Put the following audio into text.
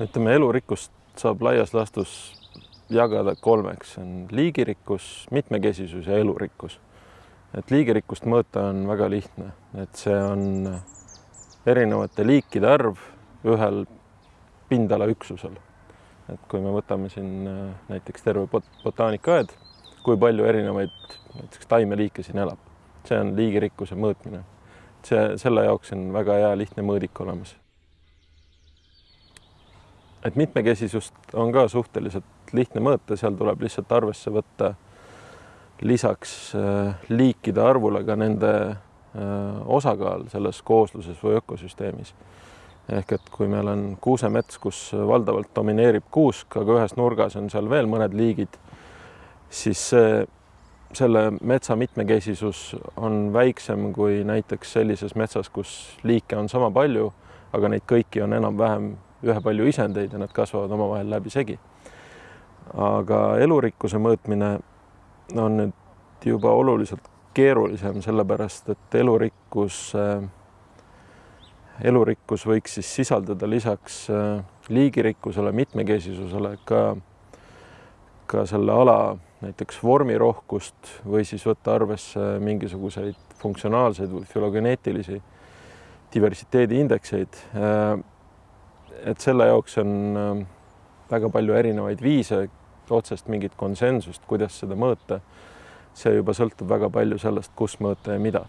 ütleme, elurikkust saab laias laastus jagada kolmeks, on liigirikkus, mitmekesisus ja elurikkus. et liigirikkust mõõta on väga lihtne, et see on erinevate liikide arv ühel pindalaüksusel. et kui me võtame siin äh, näiteks terve bot botaanikaaed, kui palju erinevaid näiteks taimeliike siin elab, see on liigirikkuse mõõtmine. see, selle jaoks on väga hea lihtne mõõdik olemas et mitmekesisust on ka suhteliselt lihtne mõõta, seal tuleb lihtsalt arvesse võtta lisaks äh, liikide arvule ka nende äh, osakaal selles koosluses või ökosüsteemis. ehk et kui meil on kuusemets, kus valdavalt domineerib kuusk, aga ühes nurgas on seal veel mõned liigid, siis see, selle metsa mitmekesisus on väiksem kui näiteks sellises metsas, kus liike on sama palju, aga neid kõiki on enam-vähem ühepalju isendeid ja nad kasvavad omavahel läbisegi. aga elurikkuse mõõtmine on nüüd juba oluliselt keerulisem, sellepärast et elurikkus, elurikkus võiks siis sisaldada lisaks äh, liigirikkusele, mitmekesisusele ka, ka selle ala näiteks vormirohkust või siis võtta arvesse mingisuguseid funktsionaalseid või fülogeneetilisi diversiteedi indekseid äh, et selle jaoks on ähm, väga palju erinevaid viise, otsest mingit konsensust, kuidas seda mõõta. see juba sõltub väga palju sellest, kus mõõta ja mida